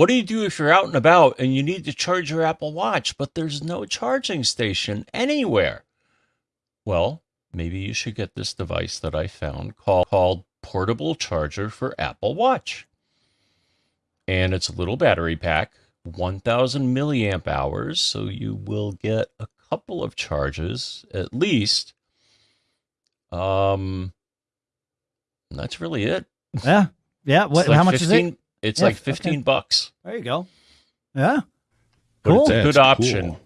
what do you do if you're out and about and you need to charge your Apple Watch, but there's no charging station anywhere? Well, maybe you should get this device that I found called, called Portable Charger for Apple Watch. And it's a little battery pack, 1000 milliamp hours, so you will get a couple of charges at least. Um, that's really it. Yeah. Yeah. What, like how much 15, is it? It's Yeah, like 15 okay. bucks. There you go. Yeah. But Cool. it's a good option. cool.